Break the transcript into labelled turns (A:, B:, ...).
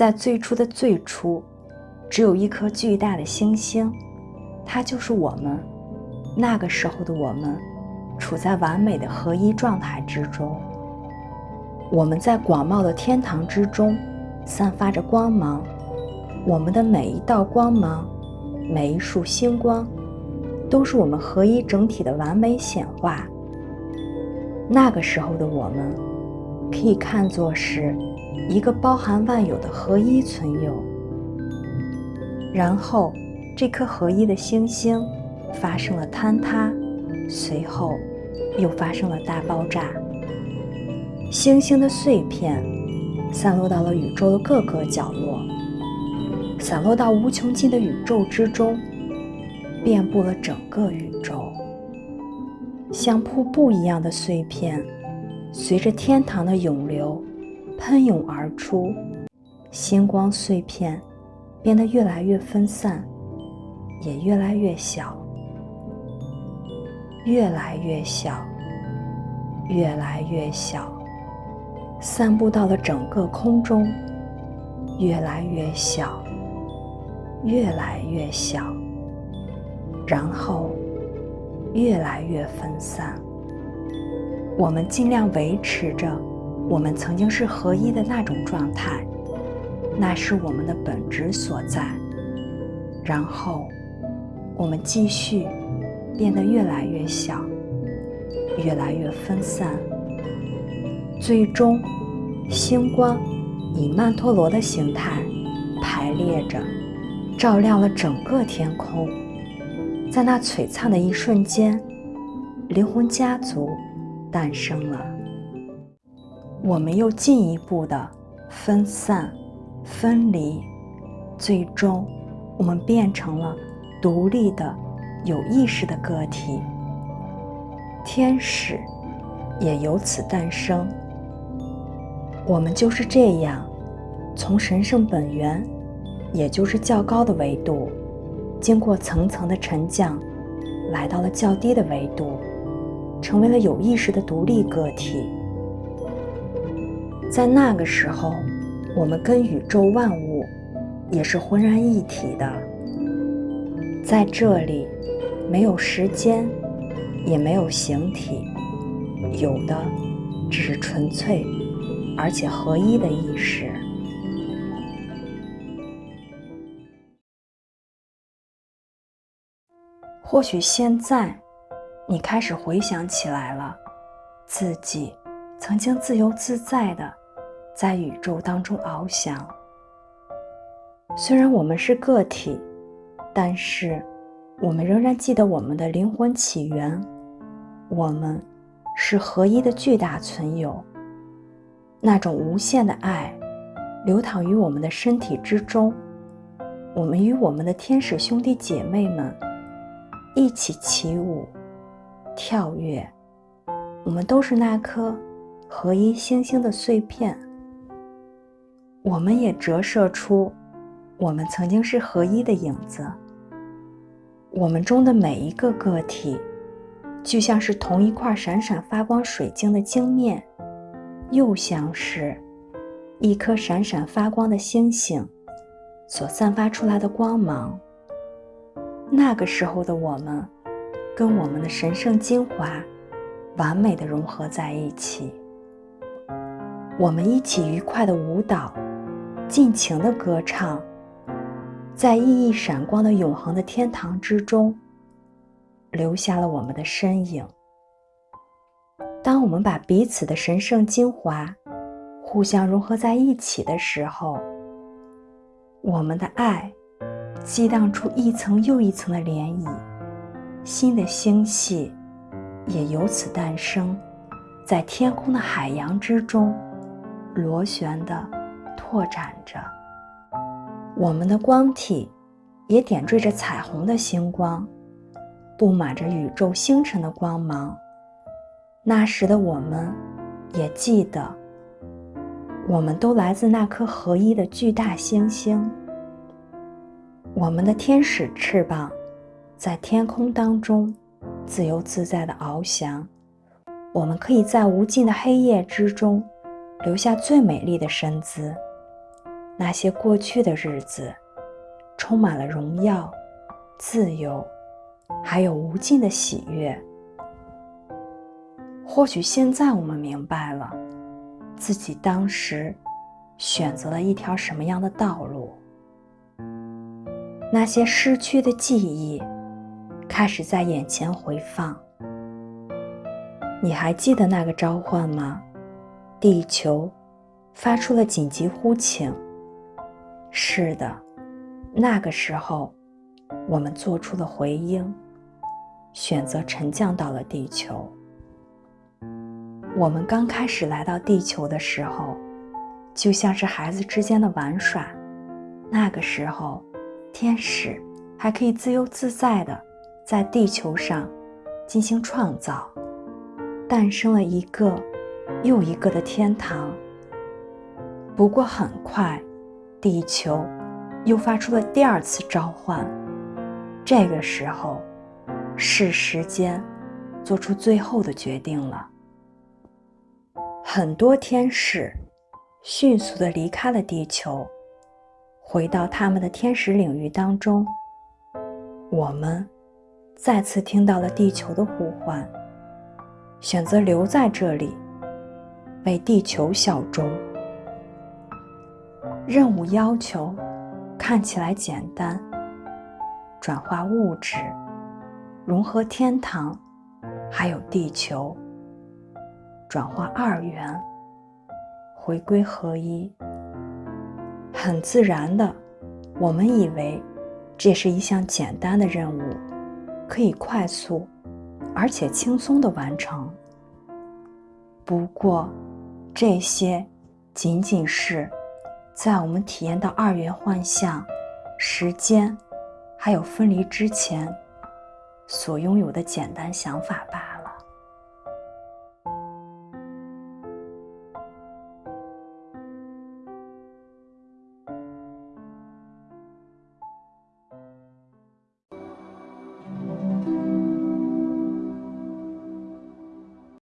A: 在最初的最初，只有一颗巨大的星星，它就是我们。那个时候的我们，处在完美的合一状态之中。我们在广袤的天堂之中，散发着光芒。我们的每一道光芒，每一束星光，都是我们合一整体的完美显化。那个时候的我们，可以看作是一个包含万有的合一存有。然后，这颗合一的星星发生了坍塌，随后又发生了大爆炸。星星的碎片散落到了宇宙的各个角落。散落到无穷尽的宇宙之中，遍布了整个宇宙，像瀑布一样的碎片，随着天堂的涌流喷涌而出。星光碎片变得越来越分散，也越来越小，越来越小，越来越小，散布到了整个空中，越来越小。越来越小，然后越来越分散。我们尽量维持着我们曾经是合一的那种状态，那是我们的本质所在。然后我们继续变得越来越小，越来越分散。最终，星光以曼陀罗的形态排列着。照亮了整个天空，在那璀璨的一瞬间，灵魂家族诞生了。我们又进一步的分散、分离，最终，我们变成了独立的、有意识的个体。天使也由此诞生。我们就是这样，从神圣本源。也就是较高的维度，经过层层的沉降，来到了较低的维度，成为了有意识的独立个体。在那个时候，我们跟宇宙万物也是浑然一体的。在这里，没有时间，也没有形体，有的只是纯粹而且合一的意识。或许现在，你开始回想起来了，自己曾经自由自在的在宇宙当中翱翔。虽然我们是个体，但是我们仍然记得我们的灵魂起源。我们是合一的巨大存有，那种无限的爱流淌于我们的身体之中。我们与我们的天使兄弟姐妹们。一起起舞、跳跃，我们都是那颗合一星星的碎片。我们也折射出我们曾经是合一的影子。我们中的每一个个体，就像是同一块闪闪发光水晶的晶面，又像是一颗闪闪发光的星星所散发出来的光芒。那个时候的我们，跟我们的神圣精华完美的融合在一起。我们一起愉快的舞蹈，尽情的歌唱，在熠熠闪光的永恒的天堂之中，留下了我们的身影。当我们把彼此的神圣精华互相融合在一起的时候，我们的爱。激荡出一层又一层的涟漪，新的星系也由此诞生，在天空的海洋之中螺旋的拓展着。我们的光体也点缀着彩虹的星光，布满着宇宙星辰的光芒。那时的我们，也记得，我们都来自那颗合一的巨大星星。我们的天使翅膀在天空当中自由自在的翱翔，我们可以在无尽的黑夜之中留下最美丽的身姿，那些过去的日子，充满了荣耀、自由，还有无尽的喜悦。或许现在我们明白了，自己当时选择了一条什么样的道路。那些失去的记忆开始在眼前回放。你还记得那个召唤吗？地球发出了紧急呼请。是的，那个时候，我们做出了回应，选择沉降到了地球。我们刚开始来到地球的时候，就像是孩子之间的玩耍。那个时候，天使还可以自由自在的在地球上进行创造，诞生了一个又一个的天堂。不过很快。地球又发出了第二次召唤，这个时候是时间做出最后的决定了。很多天使迅速的离开了地球，回到他们的天使领域当中。我们再次听到了地球的呼唤，选择留在这里，为地球效忠。任务要求看起来简单：转化物质，融合天堂，还有地球，转化二元，回归合一。很自然的，我们以为这是一项简单的任务，可以快速而且轻松的完成。不过，这些仅仅是。在我们体验到二元幻象、时间，还有分离之前，所拥有的简单想法吧。